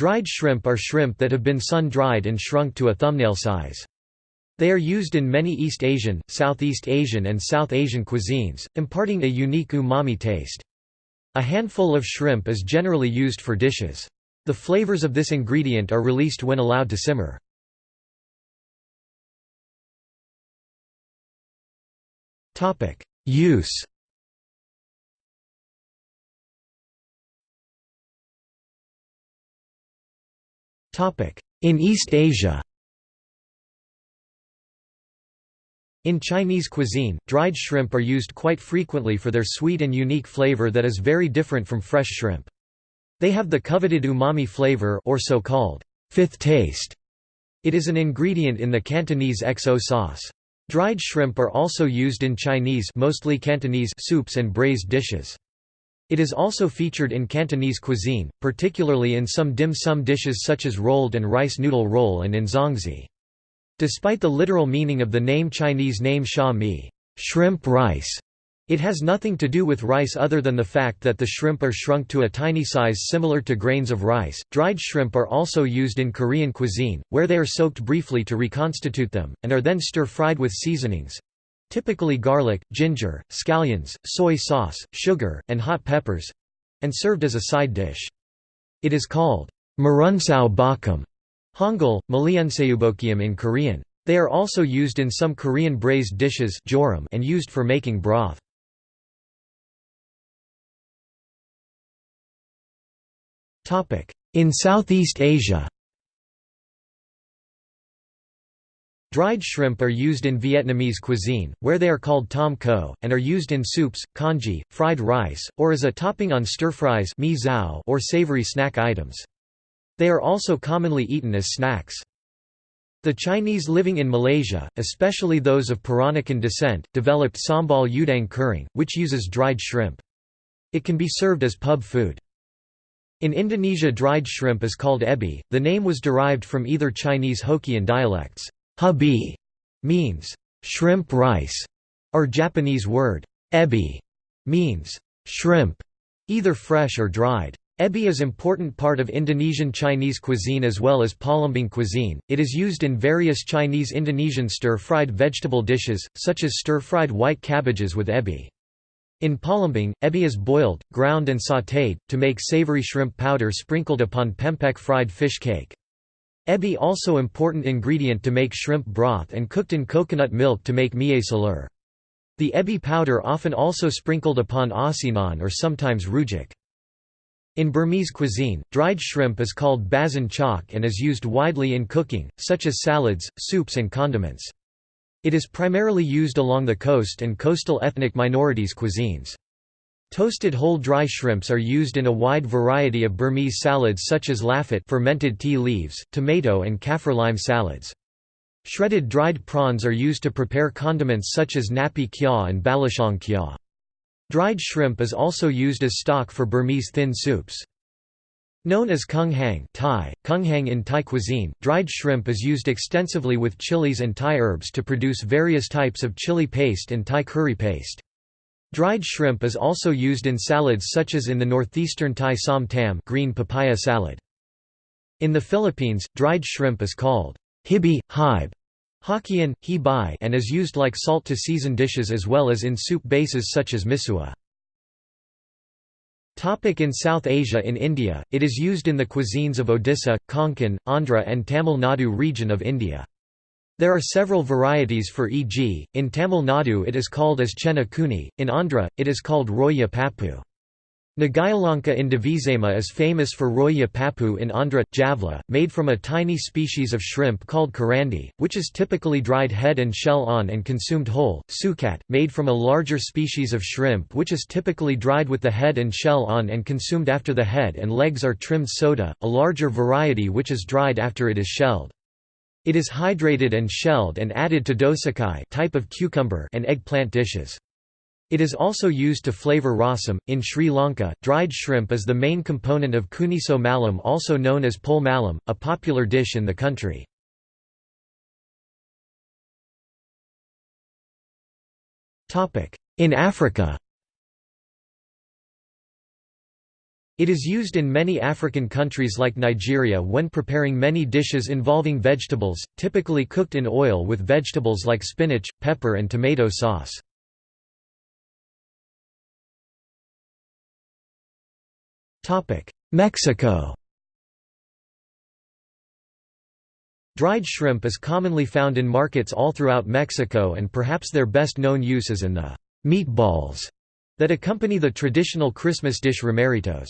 Dried shrimp are shrimp that have been sun-dried and shrunk to a thumbnail size. They are used in many East Asian, Southeast Asian and South Asian cuisines, imparting a unique umami taste. A handful of shrimp is generally used for dishes. The flavors of this ingredient are released when allowed to simmer. Use In East Asia In Chinese cuisine, dried shrimp are used quite frequently for their sweet and unique flavor that is very different from fresh shrimp. They have the coveted umami flavor or so-called fifth taste. It is an ingredient in the Cantonese XO sauce. Dried shrimp are also used in Chinese mostly Cantonese soups and braised dishes. It is also featured in Cantonese cuisine, particularly in some dim sum dishes such as rolled and rice noodle roll and in zongzi. Despite the literal meaning of the name Chinese name sha mi shrimp rice", it has nothing to do with rice other than the fact that the shrimp are shrunk to a tiny size similar to grains of rice. Dried shrimp are also used in Korean cuisine, where they are soaked briefly to reconstitute them, and are then stir-fried with seasonings typically garlic, ginger, scallions, soy sauce, sugar, and hot peppers and served as a side dish. It is called marunsao bakum Hangul, Maliunseubokium in Korean. They are also used in some Korean braised dishes and used for making broth. In Southeast Asia Dried shrimp are used in Vietnamese cuisine, where they are called tom kho, and are used in soups, congee, fried rice, or as a topping on stir-fries or savory snack items. They are also commonly eaten as snacks. The Chinese living in Malaysia, especially those of Peranakan descent, developed sambal udang kering, which uses dried shrimp. It can be served as pub food. In Indonesia dried shrimp is called ebi, the name was derived from either Chinese Hokkien dialects. Hubi means shrimp rice, or Japanese word ebi means shrimp, either fresh or dried. Ebi is important part of Indonesian Chinese cuisine as well as Palembang cuisine. It is used in various Chinese Indonesian stir-fried vegetable dishes, such as stir-fried white cabbages with ebi. In Palembang, ebi is boiled, ground and sautéed, to make savory shrimp powder sprinkled upon pempek fried fish cake. Ebi also important ingredient to make shrimp broth and cooked in coconut milk to make mie celor. The ebi powder often also sprinkled upon asinan or sometimes rujak. In Burmese cuisine, dried shrimp is called bazan chok and is used widely in cooking, such as salads, soups and condiments. It is primarily used along the coast and coastal ethnic minorities cuisines. Toasted whole dry shrimps are used in a wide variety of Burmese salads such as lahpet fermented tea leaves, tomato and kaffir lime salads. Shredded dried prawns are used to prepare condiments such as napi kya and balashong kya. Dried shrimp is also used as stock for Burmese thin soups. Known as kung hang Thai, kung hang in Thai cuisine, dried shrimp is used extensively with chilies and Thai herbs to produce various types of chili paste and Thai curry paste. Dried shrimp is also used in salads such as in the northeastern Thai som tam green papaya salad. In the Philippines, dried shrimp is called hibi, hibe, Hokkien, he bai and is used like salt to season dishes as well as in soup bases such as misua. In South Asia In India, it is used in the cuisines of Odisha, Konkan, Andhra and Tamil Nadu region of India. There are several varieties for e.g., in Tamil Nadu it is called as chena kuni, in Andhra, it is called roya pappu. Nagayalanka in Diviseema is famous for roya pappu in Andhra, Javla, made from a tiny species of shrimp called karandi, which is typically dried head and shell on and consumed whole, sukat, made from a larger species of shrimp which is typically dried with the head and shell on and consumed after the head and legs are trimmed soda, a larger variety which is dried after it is shelled. It is hydrated and shelled and added to dosakkai type of cucumber and eggplant dishes. It is also used to flavor rasam. In Sri Lanka, dried shrimp is the main component of kuniso malam, also known as pol malam, a popular dish in the country. In Africa It is used in many African countries like Nigeria when preparing many dishes involving vegetables, typically cooked in oil with vegetables like spinach, pepper and tomato sauce. Mexico Dried shrimp is commonly found in markets all throughout Mexico and perhaps their best known use is in the «meatballs» that accompany the traditional Christmas dish romeritos.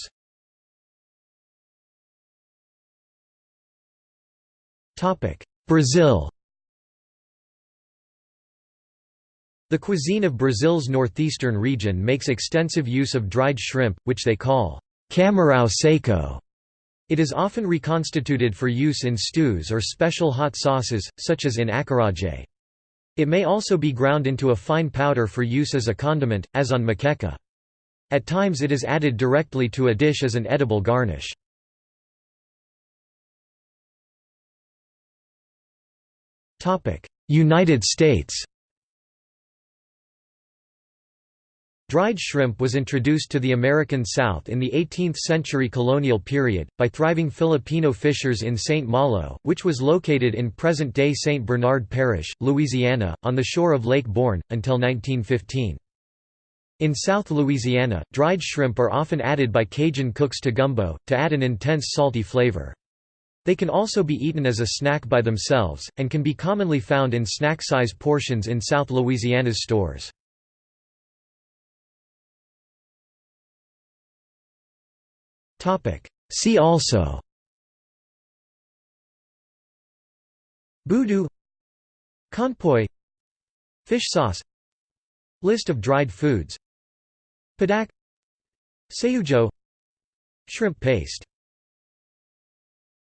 Brazil The cuisine of Brazil's northeastern region makes extensive use of dried shrimp, which they call camarão seco. It is often reconstituted for use in stews or special hot sauces, such as in acarajé. It may also be ground into a fine powder for use as a condiment, as on moqueca. At times it is added directly to a dish as an edible garnish. United States Dried shrimp was introduced to the American South in the 18th-century colonial period, by thriving Filipino fishers in St. Malo, which was located in present-day St. Bernard Parish, Louisiana, on the shore of Lake Borgne, until 1915. In South Louisiana, dried shrimp are often added by Cajun cooks to gumbo, to add an intense salty flavor. They can also be eaten as a snack by themselves, and can be commonly found in snack-size portions in South Louisiana's stores. See also Boudou Conpoy Fish sauce List of dried foods Padak Saeujeot Shrimp paste